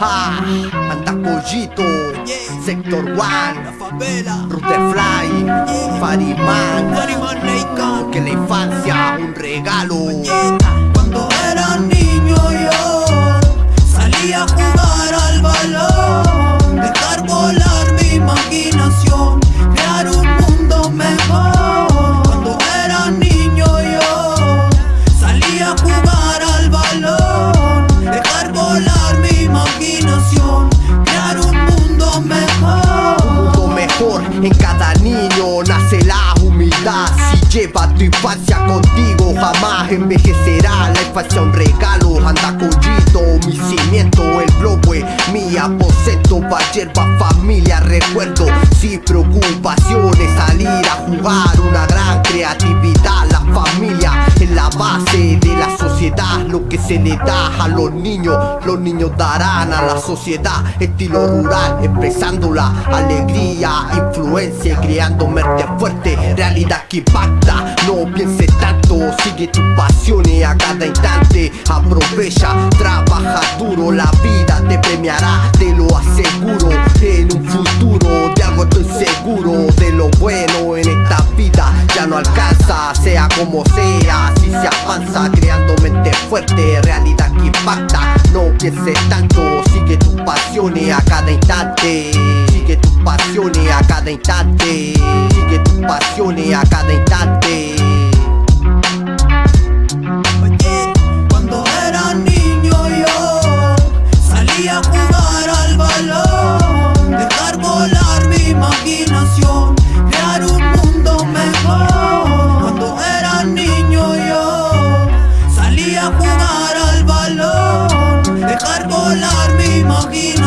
Ah, Andacollito, Sector One, La favela, Rutefly, Fariman, Fariman Leican, que la infancia un regalo. Lleva tu infancia contigo jamás envejecerá. La infancia un regalo, anda collito Mi cimiento, el es mi aposento Pa' hierba, familia, recuerdo Sin preocupaciones, salir a jugar da a los niños, los niños darán a la sociedad Estilo rural, expresando la alegría, influencia creando mente fuerte Realidad que impacta, no pienses tanto Sigue tus pasiones a cada instante. Aprovecha, trabaja duro La vida te premiará, te lo aseguro. En un futuro de algo estoy seguro De lo bueno en esta vida ya no alcanza Sea como sea, si se avanza fuerte, realidad que impacta. No pienses tanto, sigue tus pasiones a cada instante. Sigue tus pasiones a cada instante. Sigue tus pasiones a cada instante volar mi imaginación,